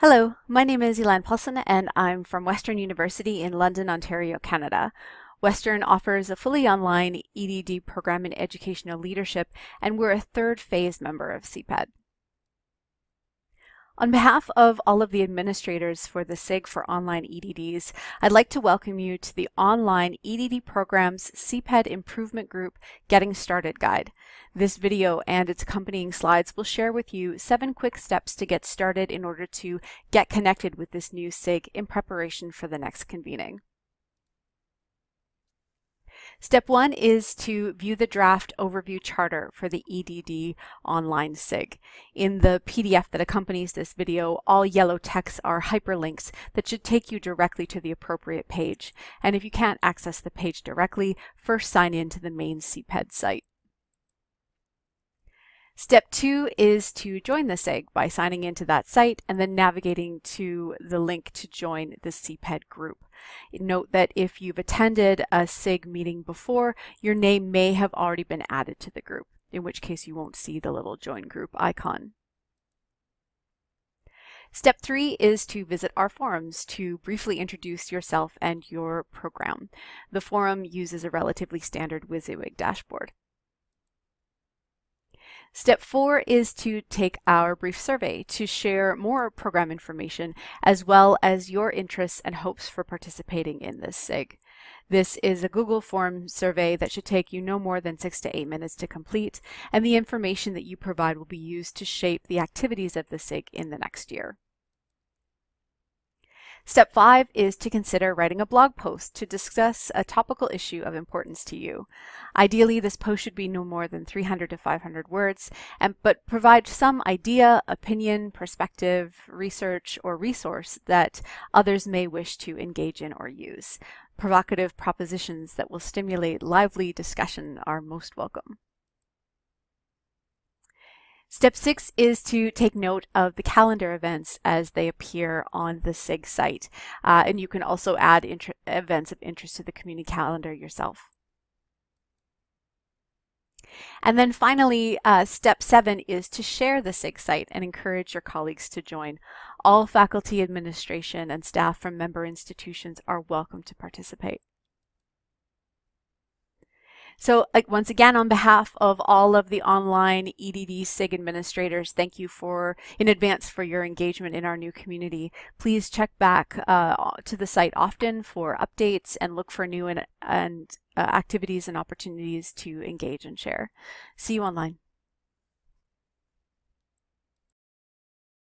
Hello, my name is Elan Paulson and I'm from Western University in London, Ontario, Canada. Western offers a fully online EDD program in educational leadership and we're a third phase member of CPED. On behalf of all of the administrators for the SIG for Online EDDs, I'd like to welcome you to the Online EDD Program's CPED Improvement Group Getting Started Guide. This video and its accompanying slides will share with you seven quick steps to get started in order to get connected with this new SIG in preparation for the next convening. Step one is to view the draft overview charter for the EDD online SIG. In the PDF that accompanies this video, all yellow texts are hyperlinks that should take you directly to the appropriate page. And if you can't access the page directly, first sign in to the main CPED site. Step two is to join the SIG by signing into that site and then navigating to the link to join the CPED group. Note that if you've attended a SIG meeting before, your name may have already been added to the group, in which case you won't see the little join group icon. Step three is to visit our forums to briefly introduce yourself and your program. The forum uses a relatively standard WYSIWYG dashboard. Step four is to take our brief survey to share more program information as well as your interests and hopes for participating in this SIG. This is a Google form survey that should take you no more than six to eight minutes to complete, and the information that you provide will be used to shape the activities of the SIG in the next year. Step five is to consider writing a blog post to discuss a topical issue of importance to you. Ideally, this post should be no more than 300 to 500 words, and, but provide some idea, opinion, perspective, research, or resource that others may wish to engage in or use. Provocative propositions that will stimulate lively discussion are most welcome. Step six is to take note of the calendar events as they appear on the SIG site. Uh, and you can also add events of interest to the community calendar yourself. And then finally, uh, step seven is to share the SIG site and encourage your colleagues to join. All faculty, administration, and staff from member institutions are welcome to participate. So like, once again, on behalf of all of the online EDD SIG administrators, thank you for in advance for your engagement in our new community. Please check back uh, to the site often for updates and look for new and, and uh, activities and opportunities to engage and share. See you online.